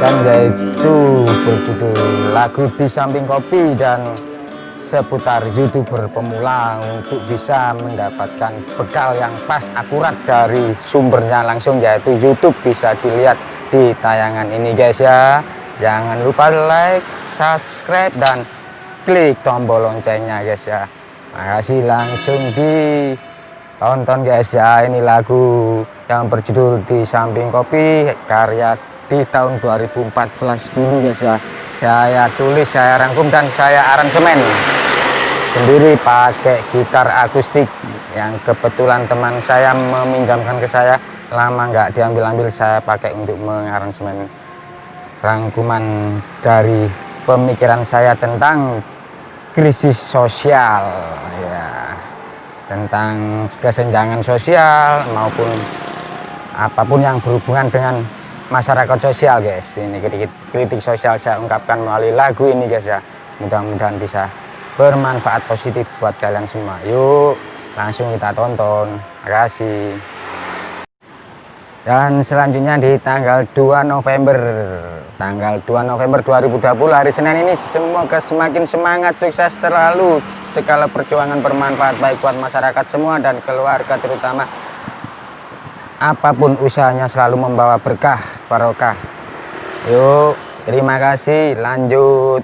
tayangkan yaitu berjudul lagu di samping kopi dan seputar youtuber pemula untuk bisa mendapatkan bekal yang pas akurat dari sumbernya langsung yaitu YouTube bisa dilihat di tayangan ini guys ya. Jangan lupa like subscribe dan klik tombol loncengnya guys ya. Makasih langsung di tonton guys ya. Ini lagu yang berjudul di samping kopi karya di tahun 2014 dulu ya saya tulis saya rangkum dan saya aransemen. Sendiri pakai gitar akustik. Yang kebetulan teman saya meminjamkan ke saya lama nggak diambil-ambil saya pakai untuk mengaransemen rangkuman dari pemikiran saya tentang krisis sosial ya. Tentang kesenjangan sosial maupun apa pun yang berhubungan dengan masyarakat sosial guys. Ini kritik, kritik sosial saya ungkapkan melalui lagu ini guys ya. Mudah-mudahan bisa bermanfaat positif buat kalian semua. Yuk langsung kita tonton. Makasih dan selanjutnya di tanggal 2 November. Tanggal 2 November 2020 hari Senin ini semoga semakin semangat sukses terlalu. Segala perjuangan bermanfaat baik buat masyarakat semua dan keluarga terutama. Apa pun usahanya selalu membawa berkah barokah. Yuk terima kasih. Lanjut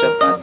Shabbat.